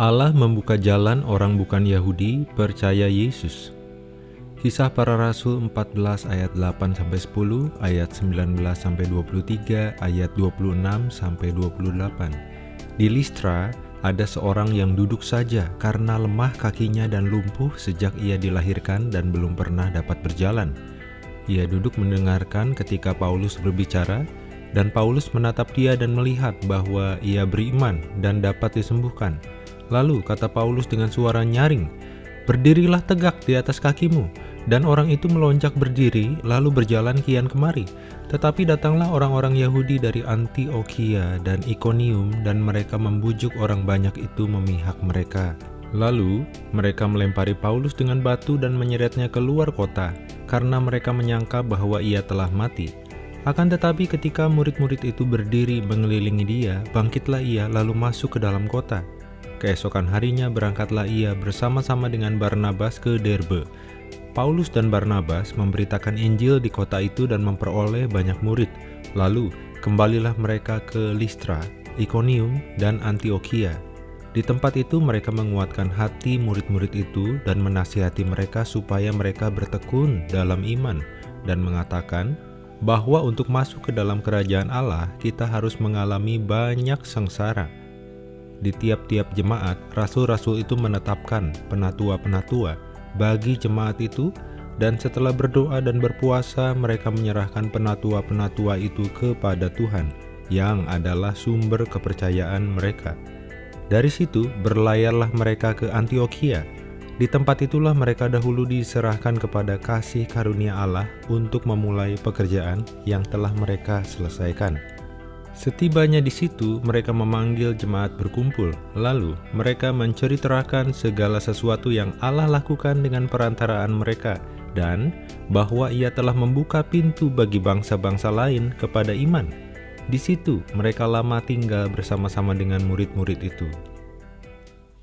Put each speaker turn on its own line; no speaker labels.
Allah membuka jalan orang bukan Yahudi percaya Yesus. Kisah para Rasul 14 ayat 8 sampai 10, ayat 19 sampai 23, ayat 26 sampai 28. Di Listra ada seorang yang duduk saja karena lemah kakinya dan lumpuh sejak ia dilahirkan dan belum pernah dapat berjalan. Ia duduk mendengarkan ketika Paulus berbicara, dan Paulus menatap dia dan melihat bahwa ia beriman dan dapat disembuhkan. Lalu kata Paulus dengan suara nyaring, Berdirilah tegak di atas kakimu. Dan orang itu melonjak berdiri, lalu berjalan kian kemari. Tetapi datanglah orang-orang Yahudi dari Antioquia dan Iconium, dan mereka membujuk orang banyak itu memihak mereka. Lalu, mereka melempari Paulus dengan batu dan menyeretnya keluar kota, karena mereka menyangka bahwa ia telah mati. Akan tetapi ketika murid-murid itu berdiri mengelilingi dia, bangkitlah ia lalu masuk ke dalam kota. Keesokan harinya berangkatlah ia bersama-sama dengan Barnabas ke Derbe. Paulus dan Barnabas memberitakan Injil di kota itu dan memperoleh banyak murid. Lalu kembalilah mereka ke Listra, Iconium, dan Antioquia. Di tempat itu mereka menguatkan hati murid-murid itu dan menasihati mereka supaya mereka bertekun dalam iman dan mengatakan bahwa untuk masuk ke dalam kerajaan Allah kita harus mengalami banyak sengsara di tiap-tiap jemaat, rasul-rasul itu menetapkan penatua-penatua bagi jemaat itu, dan setelah berdoa dan berpuasa, mereka menyerahkan penatua-penatua itu kepada Tuhan, yang adalah sumber kepercayaan mereka. Dari situ, berlayarlah mereka ke Antioquia. Di tempat itulah mereka dahulu diserahkan kepada kasih karunia Allah untuk memulai pekerjaan yang telah mereka selesaikan. Setibanya di situ, mereka memanggil jemaat berkumpul. Lalu, mereka menceritakan segala sesuatu yang Allah lakukan dengan perantaraan mereka, dan bahwa ia telah membuka pintu bagi bangsa-bangsa lain kepada iman. Di situ, mereka lama tinggal bersama-sama dengan murid-murid itu.